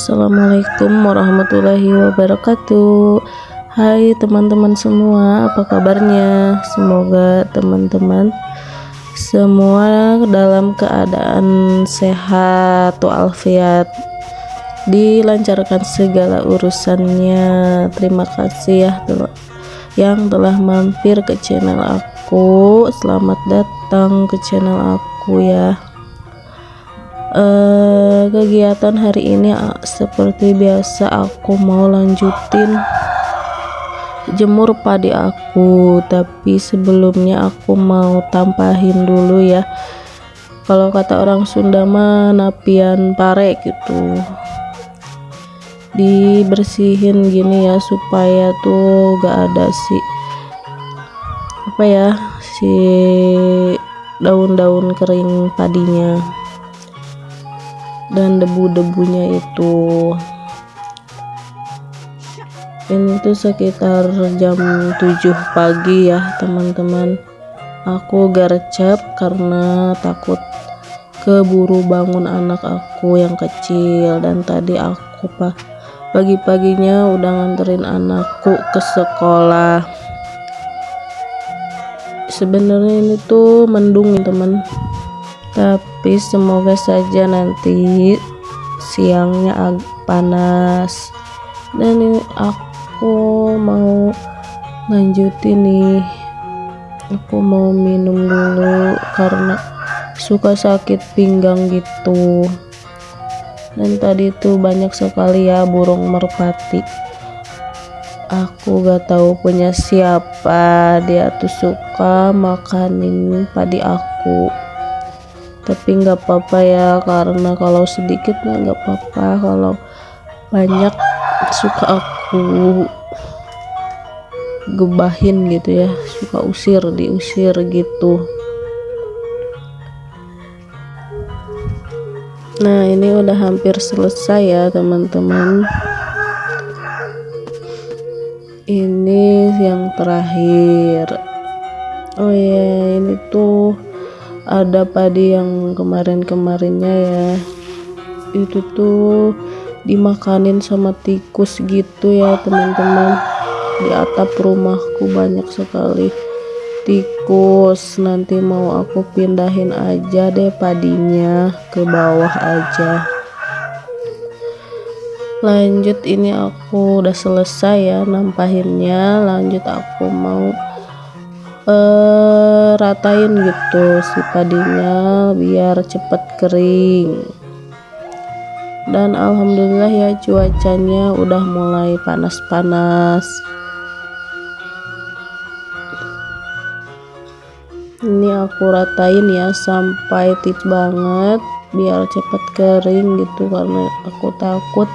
Assalamualaikum warahmatullahi wabarakatuh. Hai teman-teman semua apa kabarnya? Semoga teman-teman semua dalam keadaan sehat walafiat dilancarkan segala urusannya. Terima kasih ya yang telah mampir ke channel aku. Selamat datang ke channel aku ya uh, kegiatan hari ini uh, seperti biasa aku mau lanjutin jemur padi aku. Tapi sebelumnya aku mau tampahin dulu ya. Kalau kata orang Sunda mah napian pare gitu. Dibersihin gini ya supaya tuh gak ada si apa ya si daun-daun kering padinya dan debu-debunya itu ini tuh sekitar jam 7 pagi ya teman-teman. Aku gercep karena takut keburu bangun anak aku yang kecil. Dan tadi aku pagi-paginya udah nganterin anakku ke sekolah. Sebenarnya ini tuh mendung teman. Tapi semoga saja nanti siangnya agak panas. Dan ini aku mau lanjutin nih. Aku mau minum dulu karena suka sakit pinggang gitu. Dan tadi tuh banyak sekali ya burung merpati. Aku gak tahu punya siapa. Dia tuh suka makanin padi aku tapi nggak apa-apa ya karena kalau sedikit mah nggak apa-apa. Kalau banyak suka aku gebahin gitu ya. Suka usir diusir gitu. Nah ini udah hampir selesai ya teman-teman. Ini yang terakhir. Oh ya ini tuh ada padi yang kemarin-kemarinnya ya. Itu tuh dimakanin sama tikus gitu ya teman-teman. Di atap rumahku banyak sekali tikus. Nanti mau aku pindahin aja deh padinya ke bawah aja. Lanjut ini aku udah selesai ya nampahinnya. Lanjut aku mau uh, ratain gitu si padinya biar cepet kering. Dan alhamdulillah ya cuacanya udah mulai panas-panas. Ini aku ratain ya sampai tip banget biar cepet kering gitu karena aku takut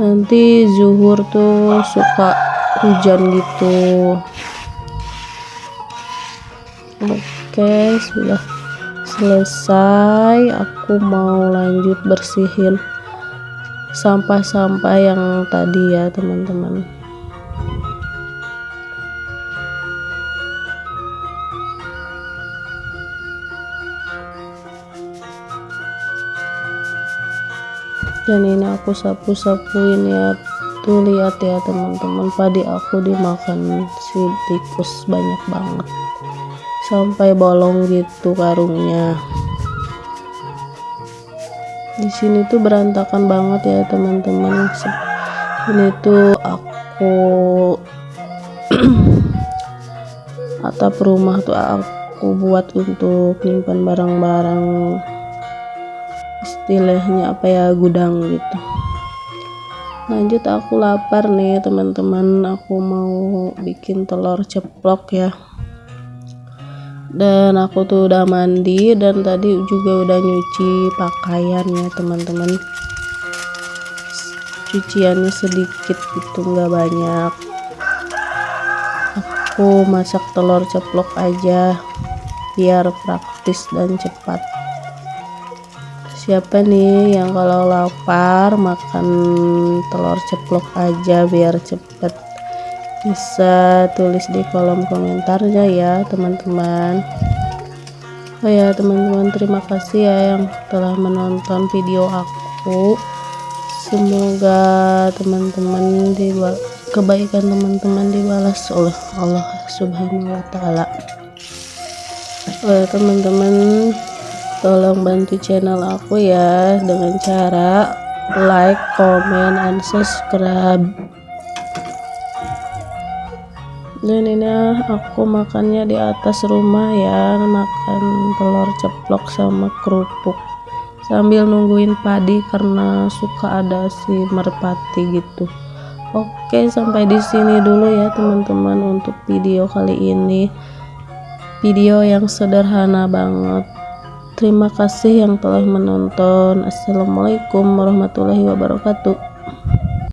nanti zuhur tuh suka hujan gitu oke sudah selesai. Aku mau lanjut bersihin sampah-sampah yang tadi ya teman-teman. Dan ini aku sapu-sapuin ya. Tuh lihat ya teman-teman. Padi aku dimakan si tikus banyak banget sampai bolong gitu karungnya. Di sini tuh berantakan banget ya teman-teman. Ini tuh aku atap rumah tuh aku buat untuk nyimpan barang-barang istilahnya apa ya gudang gitu. Lanjut aku lapar nih teman-teman. Aku mau bikin telur ceplok ya dan aku tuh udah mandi dan tadi juga udah nyuci pakaian ya teman-teman. Cuciannya sedikit itu nggak banyak. Aku masak telur ceplok aja biar praktis dan cepat. Siapa nih yang kalau lapar makan telur ceplok aja biar cepet bisa tulis di kolom komentarnya ya teman-teman. Oh ya teman-teman terima kasih ya yang telah menonton video aku. Semoga teman-teman di kebaikan teman-teman dibalas oleh Allah subhanahu wa ta'ala. Oh teman-teman tolong bantu channel aku ya dengan cara like, comment, and subscribe dan ini aku makannya di atas rumah ya makan telur ceplok sama kerupuk. Sambil nungguin padi karena suka ada si merpati gitu. Oke sampai di sini dulu ya teman-teman untuk video kali ini. Video yang sederhana banget. Terima kasih yang telah menonton. Assalamualaikum warahmatullahi wabarakatuh